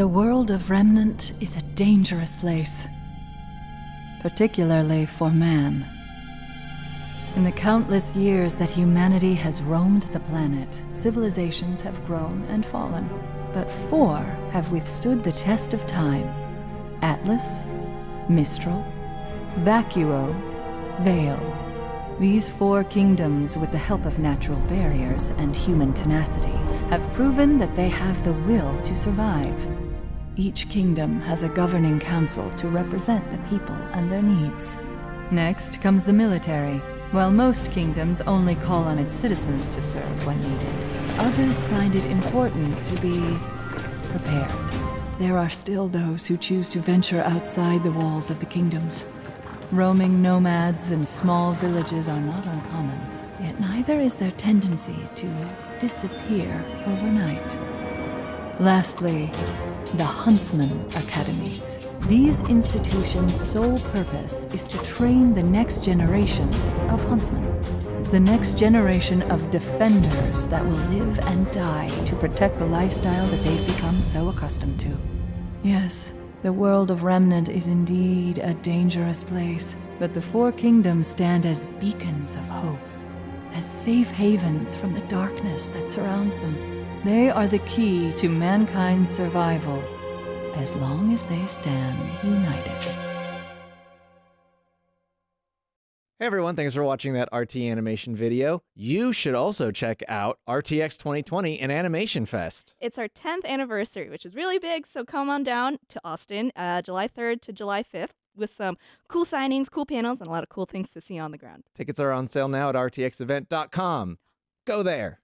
The world of Remnant is a dangerous place, particularly for man. In the countless years that humanity has roamed the planet, civilizations have grown and fallen. But four have withstood the test of time Atlas, Mistral, Vacuo, Vale. These four kingdoms, with the help of natural barriers and human tenacity, have proven that they have the will to survive. Each kingdom has a governing council to represent the people and their needs. Next comes the military. While most kingdoms only call on its citizens to serve when needed, others find it important to be prepared. There are still those who choose to venture outside the walls of the kingdoms. Roaming nomads and small villages are not uncommon, yet neither is their tendency to disappear overnight. Lastly, the Huntsman Academies. These institutions' sole purpose is to train the next generation of huntsmen. The next generation of defenders that will live and die to protect the lifestyle that they've become so accustomed to. Yes, the world of Remnant is indeed a dangerous place, but the Four Kingdoms stand as beacons of hope, as safe havens from the darkness that surrounds them. They are the key to mankind's survival, as long as they stand united. Hey everyone, thanks for watching that RT animation video. You should also check out RTX 2020 and Animation Fest. It's our 10th anniversary, which is really big. So come on down to Austin, uh, July 3rd to July 5th, with some cool signings, cool panels, and a lot of cool things to see on the ground. Tickets are on sale now at rtxevent.com. Go there.